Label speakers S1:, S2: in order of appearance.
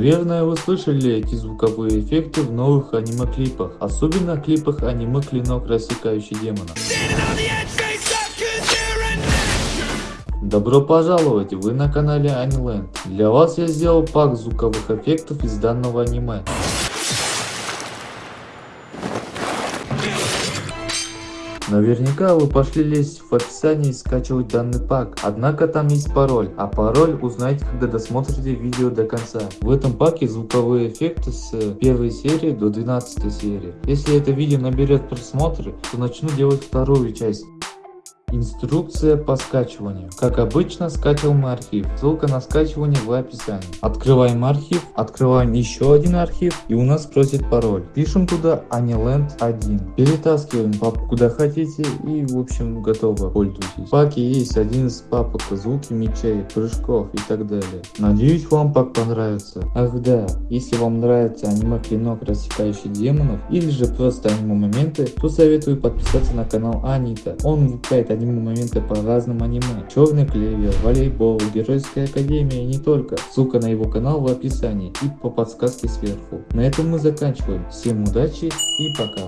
S1: Наверное, вы слышали эти звуковые эффекты в новых аниме-клипах, особенно клипах аниме «Клинок, рассекающий демона». Добро пожаловать, вы на канале Аниленд. Для вас я сделал пак звуковых эффектов из данного аниме. Наверняка вы пошли лезть в описание и скачивать данный пак, однако там есть пароль, а пароль узнаете когда досмотрите видео до конца. В этом паке звуковые эффекты с первой серии до 12 серии. Если это видео наберет просмотры, то начну делать вторую часть. Инструкция по скачиванию. Как обычно, скачиваем архив. Ссылка на скачивание в описании. Открываем архив, открываем еще один архив и у нас просит пароль. Пишем туда Aniland 1. Перетаскиваем папку куда хотите и в общем готово. Пользуйтесь. В паке есть один из папок звуки мечей, прыжков и так далее. Надеюсь вам пак понравится. Ах да, если вам нравится аниме клинок рассекающий демонов или же просто аниме моменты, то советую подписаться на канал Анита. Он выпускает аниме моменты по разным аниме. Черный клевер, волейбол, геройская академия и не только. Ссылка на его канал в описании и по подсказке сверху. На этом мы заканчиваем. Всем удачи и пока.